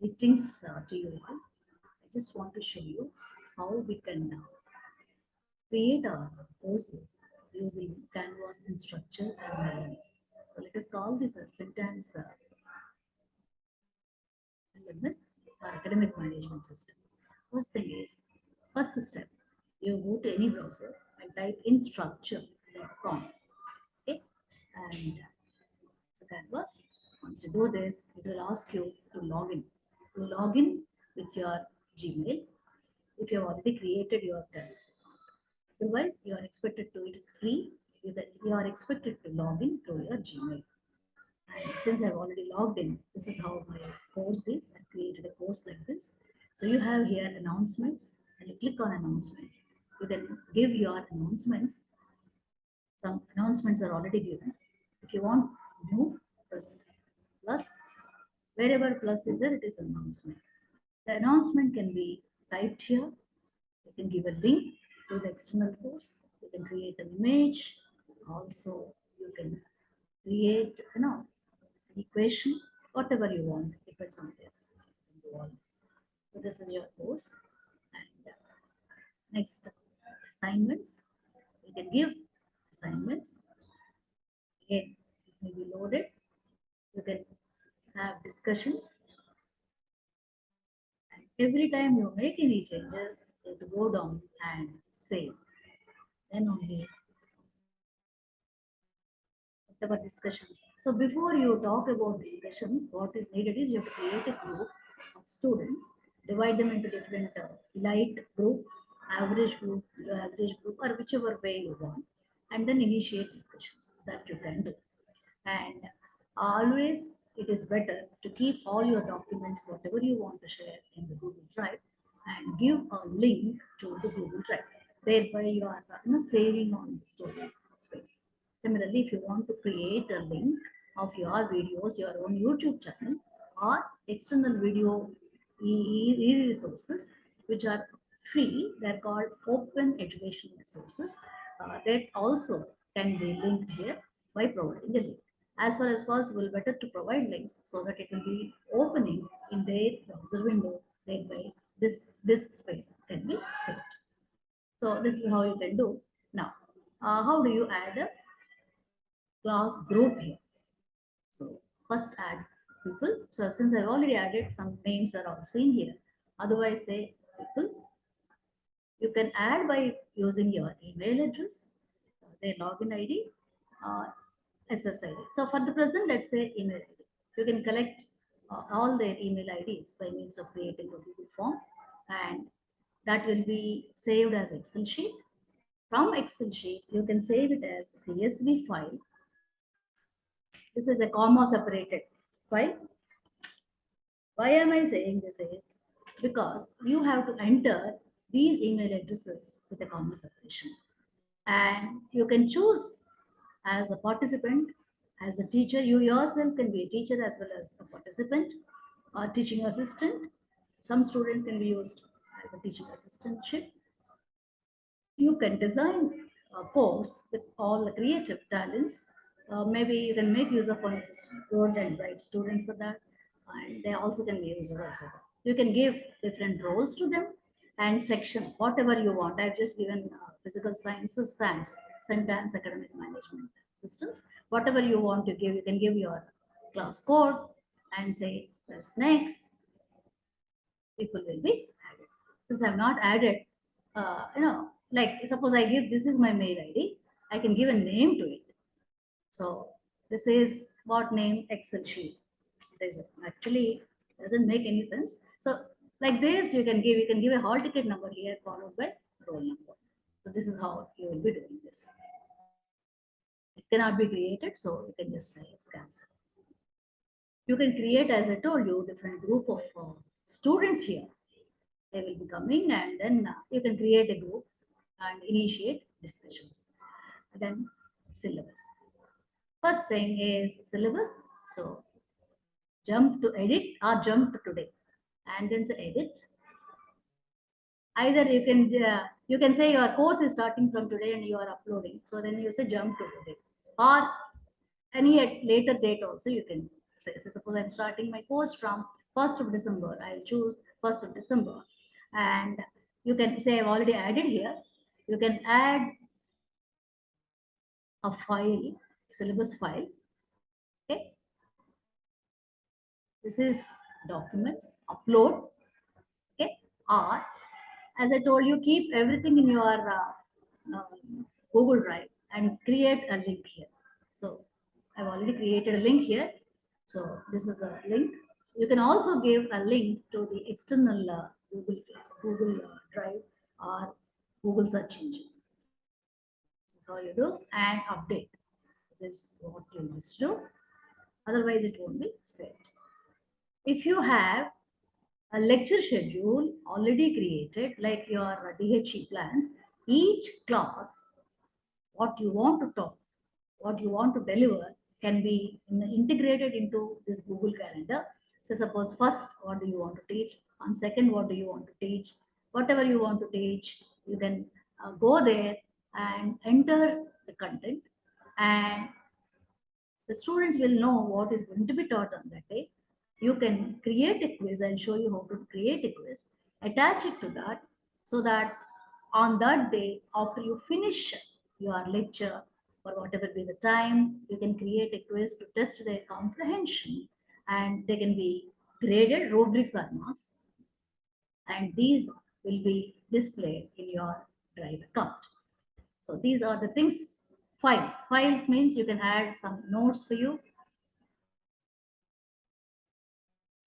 Greetings uh, to you all. I just want to show you how we can uh, create our courses using Canvas Instructure as LMS. So let us call this a sentence uh, LMS or academic management system. First thing is, first step, you go to any browser and type in instructure.com. Okay, and uh, so Canvas. Once you do this, it will ask you to log in. To log in with your Gmail if you have already created your account. Otherwise, you are expected to, it is free, you are expected to log in through your Gmail. And since I've already logged in, this is how my course is. I created a course like this. So you have here announcements and you click on announcements. You can give your announcements. Some announcements are already given. If you want new press plus, wherever plus is there, it is announcement. The announcement can be typed here. You can give a link to the external source. You can create an image. Also, you can create, you know, an equation, whatever you want, depends on this. Do all this. So this is your course. And uh, next, assignments. You can give assignments. Again, it may be loaded. You can have discussions. And every time you make any changes, to go down and save. Then only whatever discussions. So before you talk about discussions, what is needed is you have to create a group of students, divide them into different uh, elite group, average group, average group, or whichever way you want, and then initiate discussions that you can do. And always it is better to keep all your documents, whatever you want to share in the Google Drive, and give a link to the Google Drive. Thereby you are you know, saving on the storage space. Similarly, if you want to create a link of your videos, your own YouTube channel, or external video e- e- resources, which are free, they're called open educational resources, uh, that also can be linked here by providing a link. As far as possible, better to provide links so that it will be opening in their browser window, thereby this disk space can be saved. So this is how you can do. Now, uh, how do you add a class group here? So first add people. So since I've already added some names are all seen here. Otherwise say people. You can add by using your email address, their login ID, uh, SSID. So for the present, let's say email ID. You can collect uh, all their email IDs by means of creating a Google form and that will be saved as Excel sheet. From Excel sheet, you can save it as CSV file. This is a comma separated file. Why am I saying this is because you have to enter these email addresses with a comma separation. And you can choose as a participant, as a teacher, you yourself can be a teacher as well as a participant, a teaching assistant. Some students can be used as a teaching assistantship. You can design a course with all the creative talents. Uh, maybe you can make use of one of the good and bright students for that. And they also can be users also. You can give different roles to them and section, whatever you want. I've just given uh, physical sciences, SAMS, sentence academic management systems. Whatever you want to give, you can give your class code and say press next. People will be added. Since I've not added, uh, you know, like suppose I give this is my mail ID, I can give a name to it. So this is what name Excel sheet. It is actually doesn't make any sense. So like this, you can give you can give a hall ticket number here followed by roll number. This is how you will be doing this. It cannot be created, so you can just say it's cancelled. You can create, as I told you, different group of uh, students here. They will be coming and then uh, you can create a group and initiate discussions. And then syllabus. First thing is syllabus. So jump to edit or jump to today and then say edit. Either you can uh, you can say your course is starting from today and you are uploading. So then you say jump to today or any later date also you can say. So suppose I'm starting my course from 1st of December. I'll choose 1st of December. And you can say I've already added here. You can add a file, syllabus file. Okay. This is documents, upload. Okay. Or as I told you, keep everything in your uh, uh, Google Drive and create a link here. So I've already created a link here. So this is a link. You can also give a link to the external uh, Google, Google uh, Drive or Google search engine. This is how you do and update. This is what you must do. Otherwise, it won't be saved. If you have a lecture schedule already created, like your DHE plans, each class, what you want to talk, what you want to deliver can be integrated into this Google Calendar. So suppose first, what do you want to teach? On second, what do you want to teach? Whatever you want to teach, you can uh, go there and enter the content and the students will know what is going to be taught on that day. You can create a quiz and show you how to create a quiz, attach it to that so that on that day, after you finish your lecture, or whatever be the time, you can create a quiz to test their comprehension and they can be graded rubrics or marks and these will be displayed in your drive account. So these are the things, files. Files means you can add some notes for you.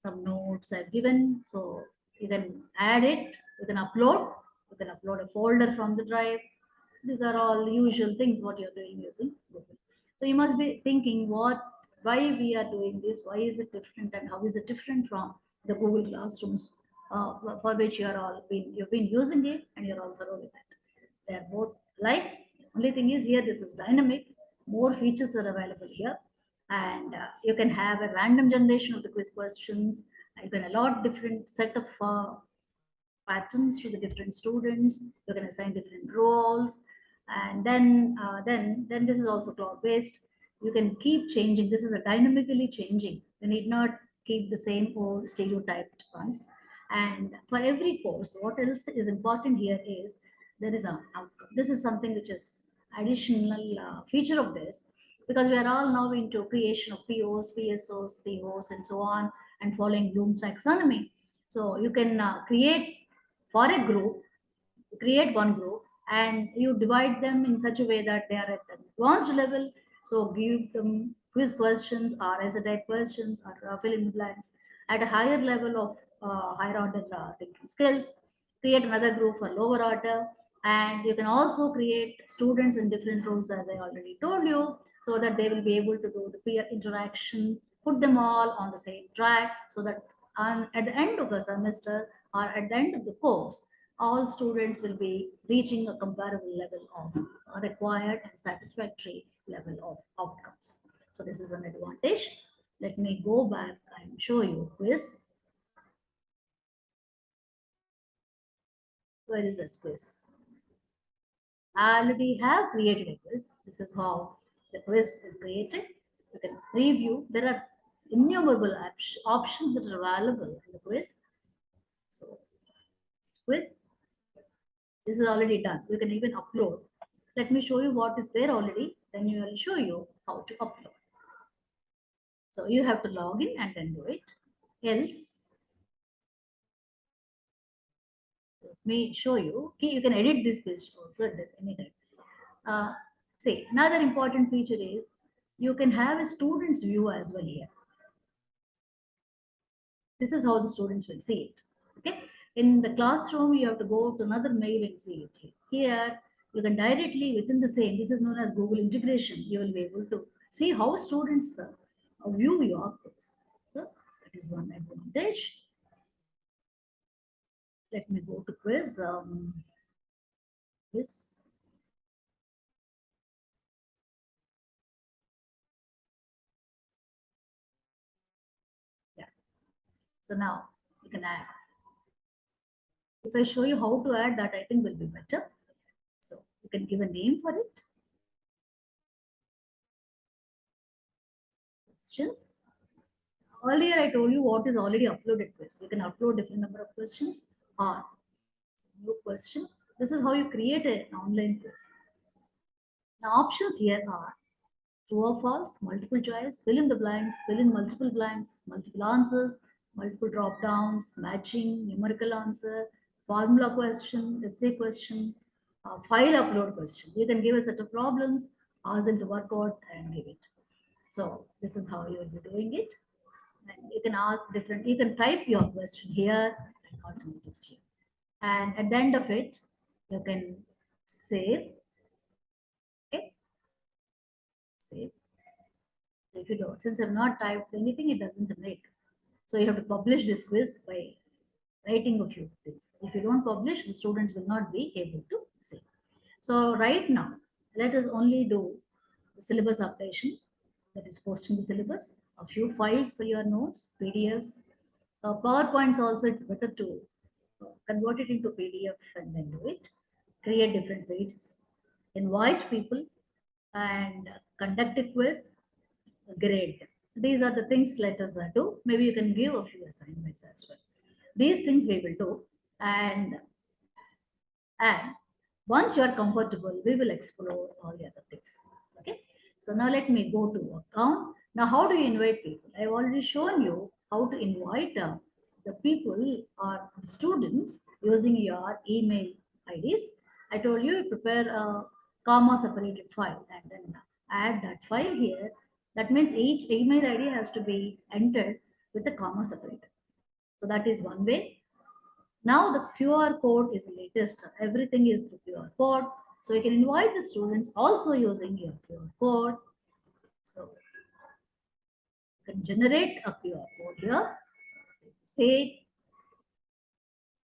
Some notes I've given, so you can add it, you can upload, you can upload a folder from the drive, these are all the usual things what you're doing using Google. So you must be thinking what, why we are doing this, why is it different and how is it different from the Google Classrooms uh, for which you are all been, you've been using it and you're all thorough with it. They're both like, only thing is here, this is dynamic, more features are available here and uh, you can have a random generation of the quiz questions. You can allot different set of uh, patterns to the different students. You can assign different roles. And then uh, then then this is also cloud based you can keep changing. This is a dynamically changing. You need not keep the same old stereotyped ones. And for every course what else is important here is there is a outcome. This is something which is additional uh, feature of this because we are all now into creation of POs, PSOs, COs, and so on, and following Bloom's taxonomy. So you can uh, create for a group, create one group, and you divide them in such a way that they are at an advanced level. So give them quiz questions or essay type questions or uh, fill in the blanks at a higher level of uh, higher order uh, thinking skills. Create another group for lower order. And you can also create students in different roles, as I already told you, so that they will be able to do the peer interaction, put them all on the same track, so that on, at the end of the semester or at the end of the course, all students will be reaching a comparable level of required and satisfactory level of outcomes. So this is an advantage. Let me go back and show you quiz. Where is this quiz? Already have created a quiz. This is how the quiz is created. You can preview. There are innumerable options that are available in the quiz. So quiz. This is already done. You can even upload. Let me show you what is there already. Then you will show you how to upload. So you have to log in and then do it. Else, me show you. Okay, you can edit this quiz also at any time. Uh, see, another important feature is you can have a student's view as well here. This is how the students will see it. Okay, in the classroom, you have to go to another mail and see it. Here, you can directly within the same, this is known as Google integration, you will be able to see how students uh, view your course. So that is one advantage. Let me go to quiz. Um. Yeah. So now you can add if I show you how to add that, I think will be better. So you can give a name for it. Questions. earlier I told you what is already uploaded quiz. You can upload different number of questions or new question. This is how you create an online quiz. Now options here are true or false, multiple choice, fill in the blanks, fill in multiple blanks, multiple answers, multiple drop downs, matching, numerical answer, formula question, essay question, uh, file upload question. You can give a set of problems, ask them to work out and give it. So this is how you will be doing it. And you can ask different, you can type your question here and alternatives here. And at the end of it, you can save. Okay. Save. If you don't, since I've not typed anything, it doesn't make. So you have to publish this quiz by writing a few things. If you don't publish, the students will not be able to see. So right now, let us only do the syllabus updation, that is posting the syllabus, a few files for your notes, PDFs, uh, PowerPoints also, it's better to uh, convert it into PDF and then do it, create different pages, invite people and conduct a quiz, grade. These are the things let us uh, do. Maybe you can give a few assignments as well. These things we will do and and once you are comfortable, we will explore all the other things. Okay. So now let me go to account. Now, how do you invite people? I've already shown you how to invite uh, the people or students using your email IDs. I told you prepare a comma separated file and then add that file here. That means each email ID has to be entered with a comma separated. So that is one way. Now the QR code is latest. Everything is through QR code. So you can invite the students also using your QR code. So you can generate a QR code here. Say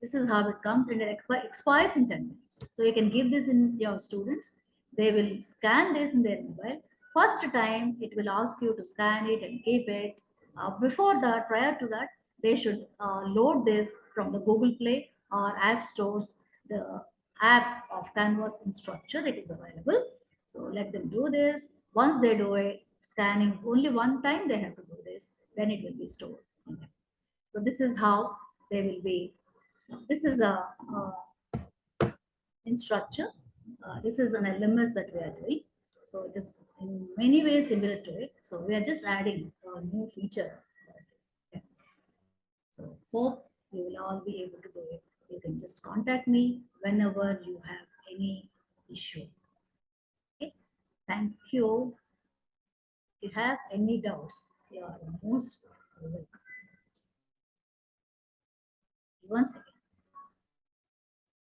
this is how it comes and it expires in 10 minutes. So you can give this in your students. They will scan this in their mobile. First time it will ask you to scan it and keep it. Uh, before that, prior to that, they should uh, load this from the Google Play or App Stores, the app of Canvas Instructure. it is available. So let them do this. Once they do it, scanning only one time they have to do this, then it will be stored. So this is how they will be. This is a, a Instructure. Uh, this is an LMS that we are doing. So it is in many ways similar to it. So we are just adding a new feature so hope you will all be able to do it. You can just contact me whenever you have any issue. Okay. Thank you. You have any doubts, you are most welcome. One second.